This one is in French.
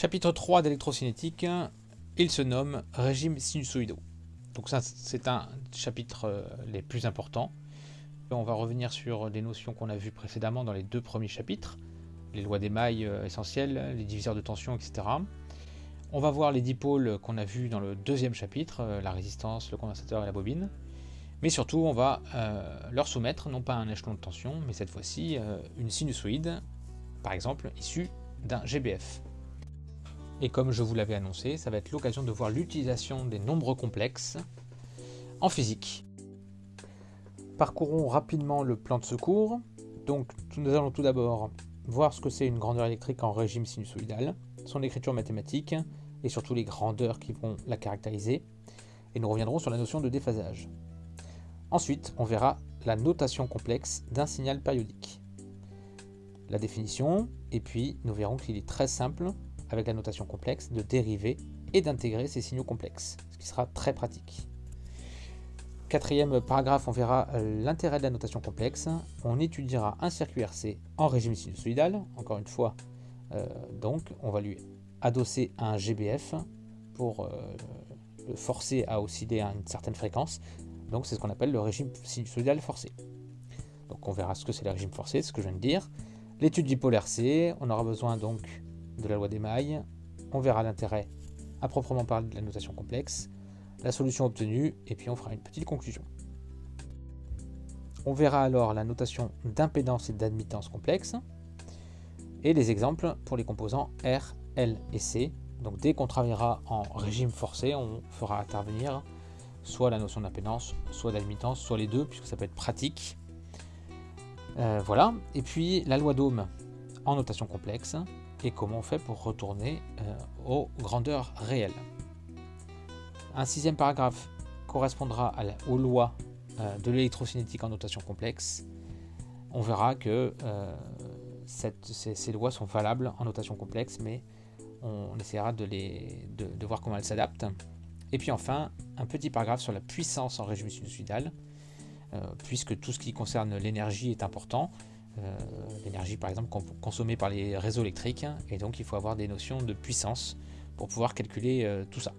Chapitre 3 d'électrocinétique, il se nomme régime sinusoïdaux. Donc ça, c'est un chapitre euh, les plus importants. On va revenir sur des notions qu'on a vues précédemment dans les deux premiers chapitres, les lois des mailles euh, essentielles, les diviseurs de tension, etc. On va voir les dipôles qu'on a vus dans le deuxième chapitre, euh, la résistance, le condensateur et la bobine. Mais surtout, on va leur soumettre non pas un échelon de tension, mais cette fois-ci une sinusoïde, par exemple issue d'un GBF. Et comme je vous l'avais annoncé, ça va être l'occasion de voir l'utilisation des nombres complexes en physique. Parcourons rapidement le plan de secours. Donc nous allons tout d'abord voir ce que c'est une grandeur électrique en régime sinusoïdal, son écriture mathématique et surtout les grandeurs qui vont la caractériser. Et nous reviendrons sur la notion de déphasage. Ensuite, on verra la notation complexe d'un signal périodique. La définition, et puis nous verrons qu'il est très simple avec la notation complexe, de dériver et d'intégrer ces signaux complexes, ce qui sera très pratique. Quatrième paragraphe, on verra euh, l'intérêt de la notation complexe. On étudiera un circuit RC en régime sinusoïdal. Encore une fois, euh, donc, on va lui adosser un GBF pour euh, le forcer à osciller à une certaine fréquence. Donc, c'est ce qu'on appelle le régime sinusoïdal forcé. Donc, on verra ce que c'est le régime forcé, ce que je viens de dire. L'étude du pôle RC, on aura besoin donc de la loi des mailles, on verra l'intérêt à proprement parler de la notation complexe, la solution obtenue, et puis on fera une petite conclusion. On verra alors la notation d'impédance et d'admittance complexe, et les exemples pour les composants R, L et C. Donc dès qu'on travaillera en régime forcé, on fera intervenir soit la notion d'impédance, soit d'admittance, soit les deux, puisque ça peut être pratique. Euh, voilà, et puis la loi d'Ohm en notation complexe, et comment on fait pour retourner euh, aux grandeurs réelles. Un sixième paragraphe correspondra aux lois euh, de l'électrocinétique en notation complexe. On verra que euh, ces, lois sont valables en notation complexe, mais on essaiera de, de, voir comment elles s'adaptent. Et puis enfin, un petit paragraphe sur la puissance en régime sinusoïdal, puisque tout ce qui concerne l'énergie est important. Euh, l'énergie par exemple consommée par les réseaux électriques et donc il faut avoir des notions de puissance pour pouvoir calculer euh, tout ça.